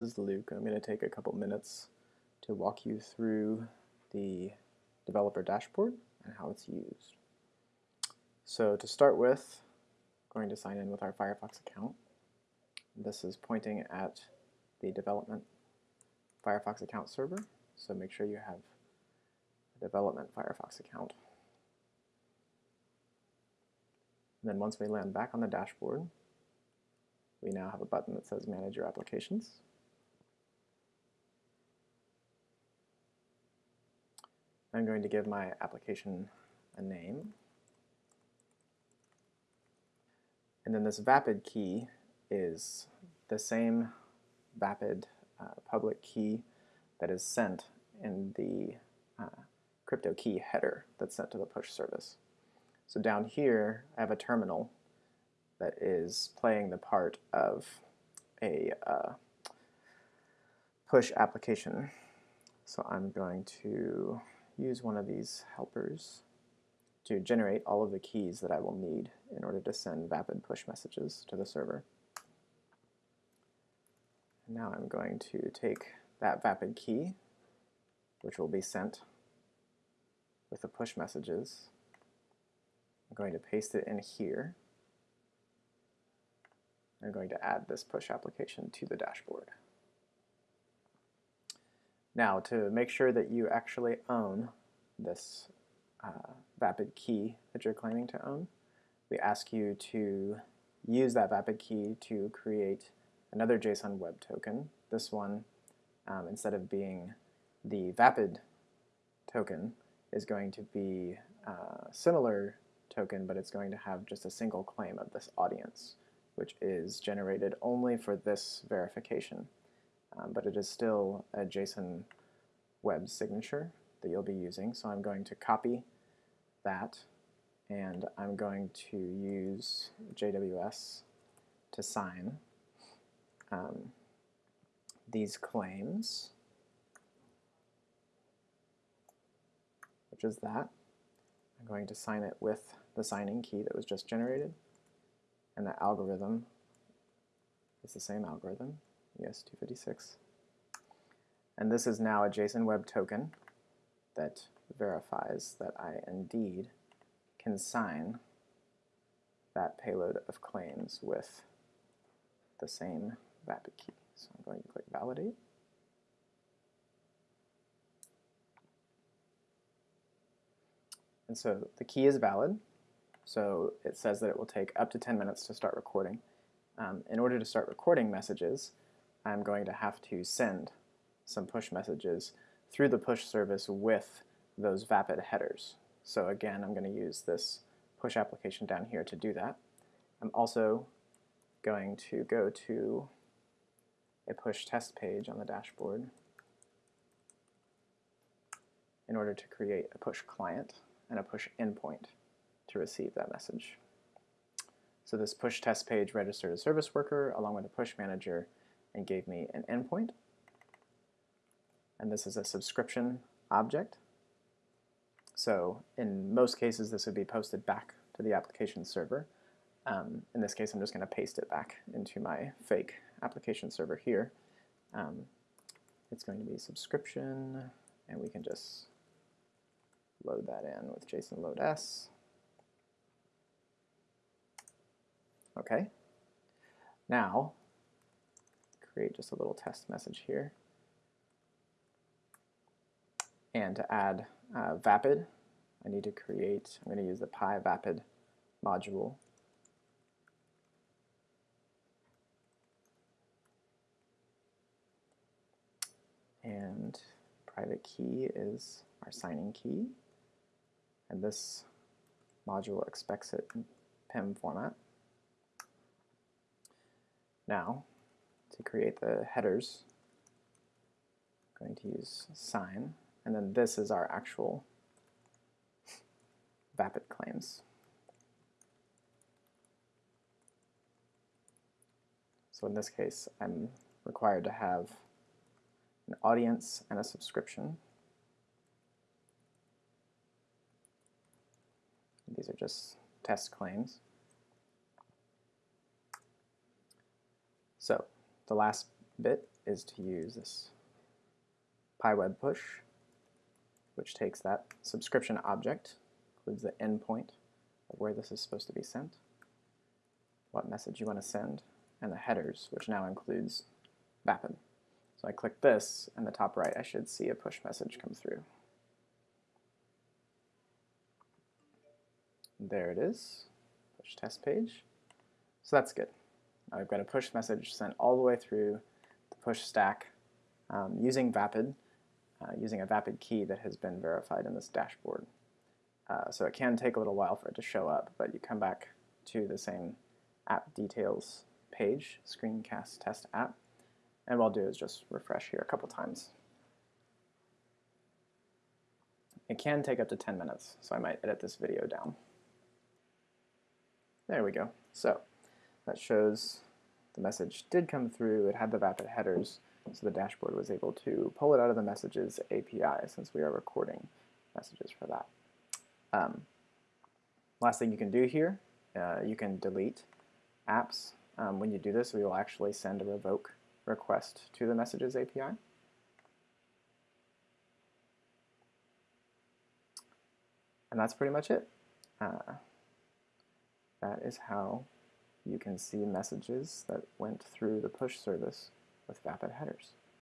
This is Luke. I'm going to take a couple minutes to walk you through the developer dashboard and how it's used. So to start with, I'm going to sign in with our Firefox account. This is pointing at the development Firefox account server, so make sure you have a development Firefox account. And then once we land back on the dashboard, we now have a button that says Manage Your Applications. I'm going to give my application a name. And then this Vapid key is the same Vapid uh, public key that is sent in the uh, crypto key header that's sent to the push service. So down here, I have a terminal that is playing the part of a uh, push application. So I'm going to use one of these helpers to generate all of the keys that I will need in order to send Vapid push messages to the server. Now I'm going to take that Vapid key, which will be sent with the push messages. I'm going to paste it in here. I'm going to add this push application to the dashboard. Now, to make sure that you actually own this uh, Vapid key that you're claiming to own, we ask you to use that Vapid key to create another JSON web token. This one, um, instead of being the Vapid token, is going to be a uh, similar token, but it's going to have just a single claim of this audience, which is generated only for this verification um, but it is still a JSON web signature that you'll be using. So I'm going to copy that and I'm going to use JWS to sign um, these claims, which is that. I'm going to sign it with the signing key that was just generated, and the algorithm is the same algorithm. ES256. And this is now a JSON Web Token that verifies that I indeed can sign that payload of claims with the same Vapid key. So I'm going to click Validate. And so the key is valid. So it says that it will take up to 10 minutes to start recording. Um, in order to start recording messages, I'm going to have to send some push messages through the push service with those Vapid headers. So again, I'm going to use this push application down here to do that. I'm also going to go to a push test page on the dashboard in order to create a push client and a push endpoint to receive that message. So this push test page registered a service worker along with a push manager and gave me an endpoint. And this is a subscription object. So in most cases, this would be posted back to the application server. Um, in this case, I'm just going to paste it back into my fake application server here. Um, it's going to be subscription, and we can just load that in with JSON load s. Okay. Now, create just a little test message here. And to add uh, Vapid, I need to create, I'm going to use the PyVapid module. And private key is our signing key. And this module expects it in PEM format. Now, to create the headers, I'm going to use sign, and then this is our actual Vapid claims. So in this case, I'm required to have an audience and a subscription. These are just test claims. So the last bit is to use this PyWeb push, which takes that subscription object, includes the endpoint of where this is supposed to be sent, what message you want to send, and the headers, which now includes Vapid. So I click this, and the top right, I should see a push message come through. There it is, push test page. So that's good. I've got a push message sent all the way through the push stack um, using Vapid, uh, using a Vapid key that has been verified in this dashboard. Uh, so it can take a little while for it to show up, but you come back to the same app details page, screencast test app, and what I'll do is just refresh here a couple times. It can take up to 10 minutes, so I might edit this video down. There we go. So that shows the message did come through. It had the Vapid headers, so the dashboard was able to pull it out of the messages API since we are recording messages for that. Um, last thing you can do here, uh, you can delete apps. Um, when you do this, we will actually send a revoke request to the messages API. And that's pretty much it. Uh, that is how you can see messages that went through the push service with Vapid headers.